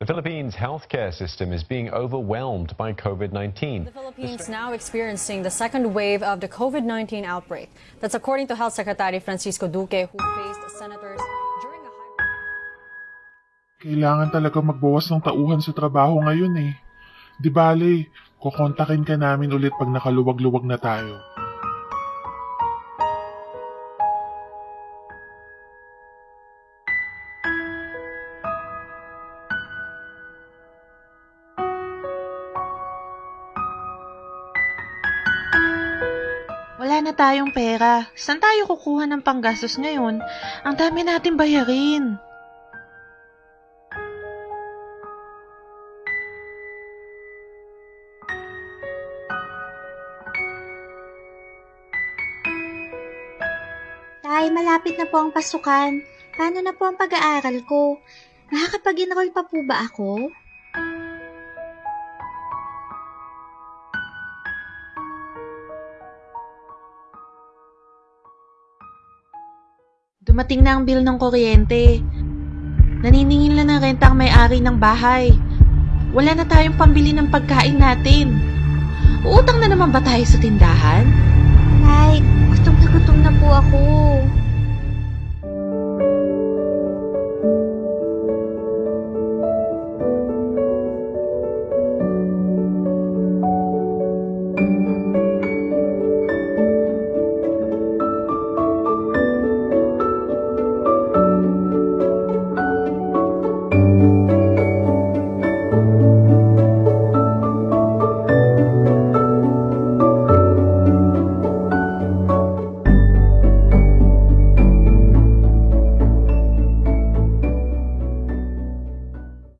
The Philippines' healthcare system is being overwhelmed by COVID 19. The Philippines now experiencing the second wave of the COVID-19 outbreak. That's according to Health Secretary Francisco Duque, who faced senators during a high... Kailangan talaga magbawas ng tauhan sa trabaho ngayon eh. Di bale, kukontakin ka namin ulit pag nakaluwag-luwag na tayo. Wala na tayong pera. Saan tayo kukuha ng panggastos ngayon? Ang dami natin bayarin. Tay, malapit na po ang pasukan. Paano na po ang pag-aaral ko? Makakapag-enroll pa po ba ako? Dumating na ang bill ng kuryente. Naniningil na ng renta ang may-ari ng bahay. Wala na tayong pambili ng pagkain natin. Uutang na naman ba tayo sa tindahan? Tay,